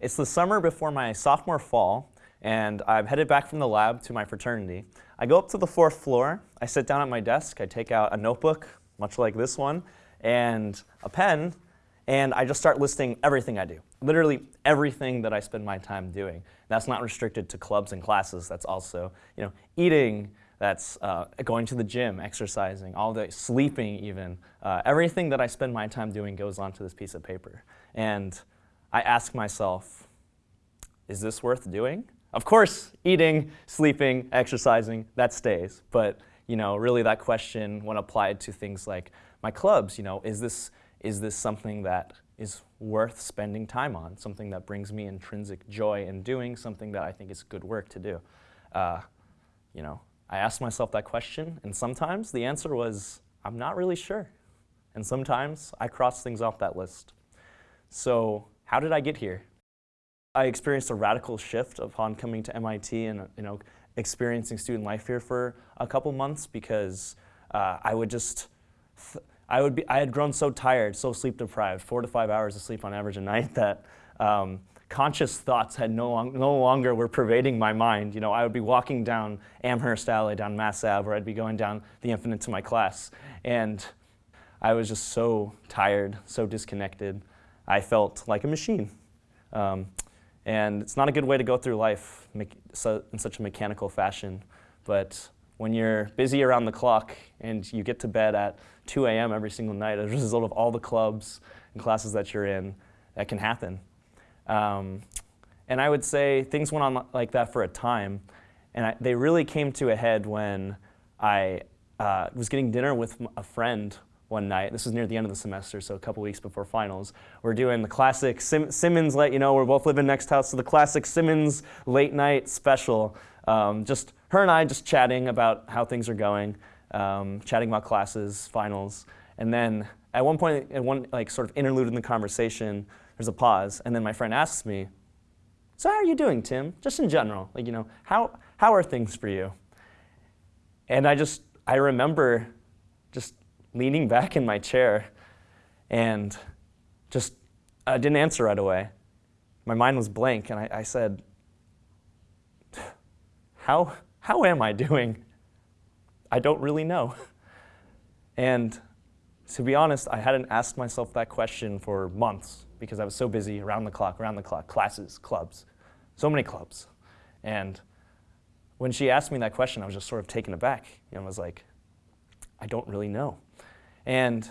It's the summer before my sophomore fall, and I'm headed back from the lab to my fraternity. I go up to the fourth floor, I sit down at my desk, I take out a notebook, much like this one, and a pen, and I just start listing everything I do. Literally everything that I spend my time doing. That's not restricted to clubs and classes, that's also you know, eating, that's uh, going to the gym, exercising, all the sleeping even. Uh, everything that I spend my time doing goes onto this piece of paper. And I ask myself, is this worth doing? Of course, eating, sleeping, exercising, that stays. But you know, really that question, when applied to things like my clubs, you know, is this, is this something that is worth spending time on, something that brings me intrinsic joy in doing, something that I think is good work to do? Uh, you know, I asked myself that question, and sometimes the answer was, I'm not really sure. And sometimes I cross things off that list. So how did I get here? I experienced a radical shift upon coming to MIT and you know, experiencing student life here for a couple months because uh, I would just, I, would be, I had grown so tired, so sleep deprived, four to five hours of sleep on average a night that um, conscious thoughts had no, long, no longer were pervading my mind. You know, I would be walking down Amherst Alley, down Mass Ave, or I'd be going down the Infinite to my class. And I was just so tired, so disconnected. I felt like a machine. Um, and it's not a good way to go through life in such a mechanical fashion. But when you're busy around the clock and you get to bed at 2 a.m. every single night as a result of all the clubs and classes that you're in, that can happen. Um, and I would say things went on like that for a time. And I, they really came to a head when I uh, was getting dinner with a friend one night. This was near the end of the semester, so a couple weeks before finals. We're doing the classic Sim Simmons, let you know, we're both living next house, so the classic Simmons late night special. Um, just her and I just chatting about how things are going, um, chatting about classes, finals. And then at one point, at one like sort of interlude in the conversation, there's a pause, and then my friend asks me, so how are you doing, Tim? Just in general, like, you know, how, how are things for you? And I just, I remember just leaning back in my chair and just I didn't answer right away. My mind was blank, and I, I said, how, how am I doing? I don't really know. And to be honest, I hadn't asked myself that question for months because I was so busy around the clock, around the clock, classes, clubs, so many clubs. And when she asked me that question, I was just sort of taken aback. Know, I was like, I don't really know. And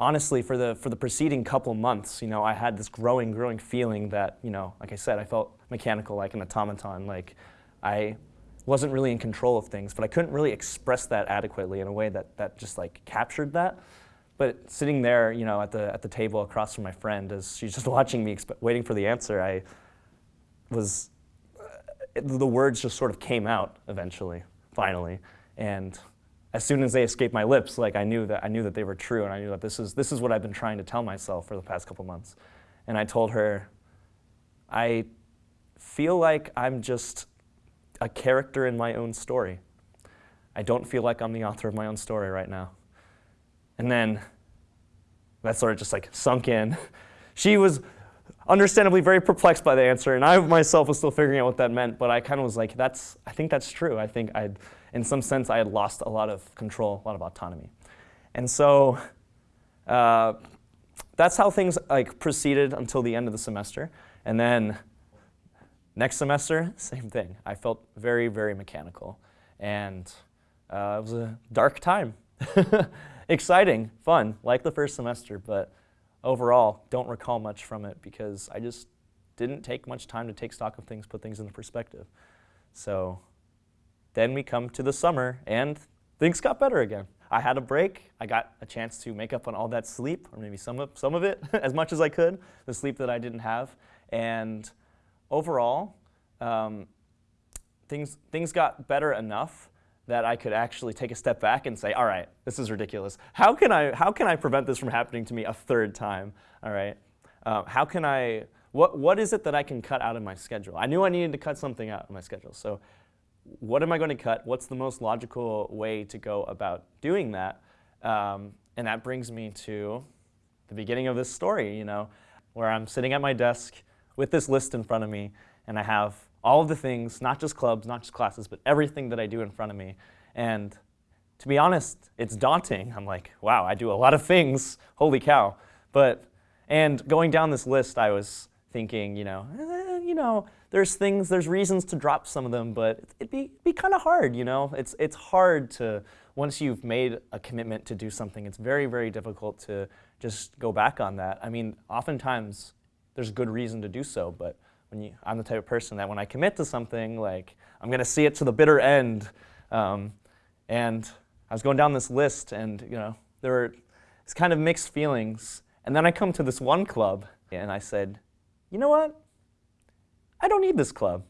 honestly, for the, for the preceding couple months, you know, I had this growing, growing feeling that, you know, like I said, I felt mechanical like an automaton. Like I wasn't really in control of things, but I couldn't really express that adequately in a way that, that just like captured that. But sitting there, you know, at the, at the table across from my friend as she's just watching me, waiting for the answer, I was, uh, the words just sort of came out eventually, finally. And as soon as they escaped my lips, like I knew that I knew that they were true, and I knew that this is this is what I've been trying to tell myself for the past couple months. And I told her, I feel like I'm just a character in my own story. I don't feel like I'm the author of my own story right now. And then that sort of just like sunk in. she was understandably very perplexed by the answer, and I myself was still figuring out what that meant, but I kind of was like, that's, I think that's true. I think I'd in some sense, I had lost a lot of control, a lot of autonomy. And so uh, that's how things like proceeded until the end of the semester. And then next semester, same thing. I felt very, very mechanical. And uh, it was a dark time. Exciting, fun, like the first semester, but overall, don't recall much from it because I just didn't take much time to take stock of things, put things into perspective. So then we come to the summer and things got better again. I had a break. I got a chance to make up on all that sleep, or maybe some of, some of it, as much as I could, the sleep that I didn't have. And overall, um, things, things got better enough that I could actually take a step back and say, all right, this is ridiculous. How can I, how can I prevent this from happening to me a third time? All right. Uh, how can I, what, what is it that I can cut out of my schedule? I knew I needed to cut something out of my schedule. So what am I going to cut? What's the most logical way to go about doing that? Um, and that brings me to the beginning of this story, you know, where I'm sitting at my desk with this list in front of me, and I have all of the things, not just clubs, not just classes, but everything that I do in front of me. And to be honest, it's daunting. I'm like, wow, I do a lot of things, holy cow. But, and going down this list, I was thinking, you know, eh, you know, there's things, there's reasons to drop some of them, but it'd be, be kind of hard, you know? It's, it's hard to, once you've made a commitment to do something, it's very, very difficult to just go back on that. I mean, oftentimes there's good reason to do so, but when you, I'm the type of person that when I commit to something, like, I'm gonna see it to the bitter end. Um, and I was going down this list and, you know, there were it's kind of mixed feelings. And then I come to this one club and I said, you know what? I don't need this club.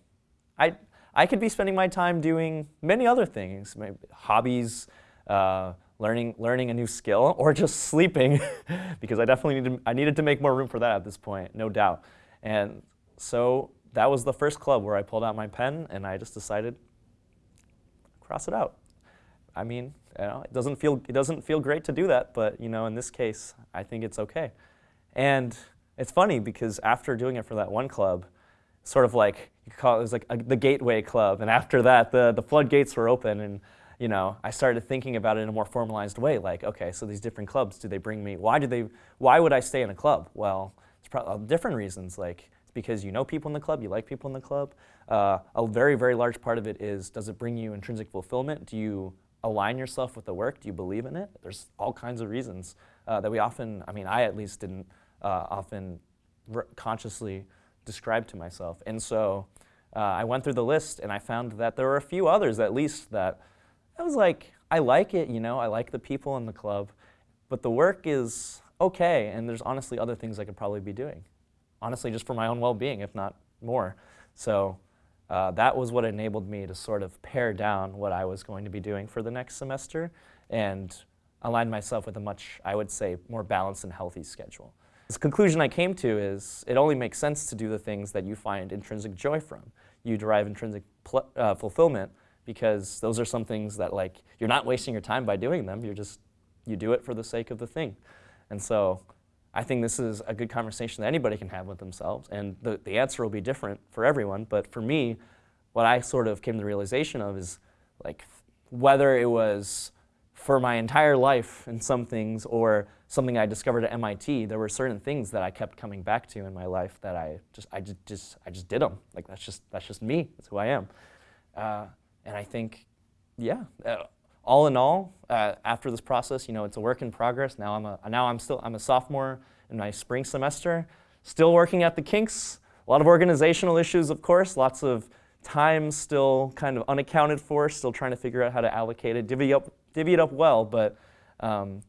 I, I could be spending my time doing many other things, hobbies, uh, learning, learning a new skill, or just sleeping, because I definitely needed, I needed to make more room for that at this point, no doubt. And so that was the first club where I pulled out my pen and I just decided, cross it out. I mean, you know, it doesn't feel it doesn't feel great to do that, but you know, in this case, I think it's okay. And it's funny because after doing it for that one club, sort of like you call it, it was like a, the gateway club, and after that, the the floodgates were open, and you know, I started thinking about it in a more formalized way. Like, okay, so these different clubs, do they bring me? Why do they? Why would I stay in a club? Well, it's probably uh, different reasons. Like, it's because you know people in the club, you like people in the club. Uh, a very, very large part of it is, does it bring you intrinsic fulfillment? Do you align yourself with the work? Do you believe in it? There's all kinds of reasons uh, that we often, I mean, I at least didn't uh, often consciously describe to myself. And so uh, I went through the list and I found that there were a few others at least that I was like, I like it, you know, I like the people in the club, but the work is okay, and there's honestly other things I could probably be doing. Honestly, just for my own well-being, if not more. So uh, that was what enabled me to sort of pare down what I was going to be doing for the next semester and align myself with a much, I would say, more balanced and healthy schedule. The conclusion I came to is it only makes sense to do the things that you find intrinsic joy from. You derive intrinsic uh, fulfillment because those are some things that like you're not wasting your time by doing them. You're just you do it for the sake of the thing. And so I think this is a good conversation that anybody can have with themselves, and the, the answer will be different for everyone. But for me, what I sort of came to the realization of is like whether it was for my entire life in some things or something I discovered at MIT, there were certain things that I kept coming back to in my life that I just I just, just I just did them. Like that's just that's just me. That's who I am. Uh, and I think, yeah, uh, all in all, uh, after this process, you know, it's a work in progress. Now I'm a now I'm still I'm a sophomore in my spring semester, still working at the kinks. A lot of organizational issues, of course, lots of time still kind of unaccounted for, still trying to figure out how to allocate it, divvy up, divvy it up well, but um,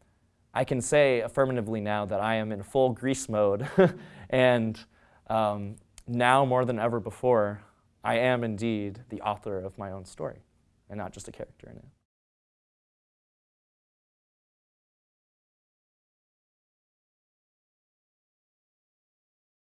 I can say affirmatively now that I am in full grease mode and um, now more than ever before, I am indeed the author of my own story and not just a character in it.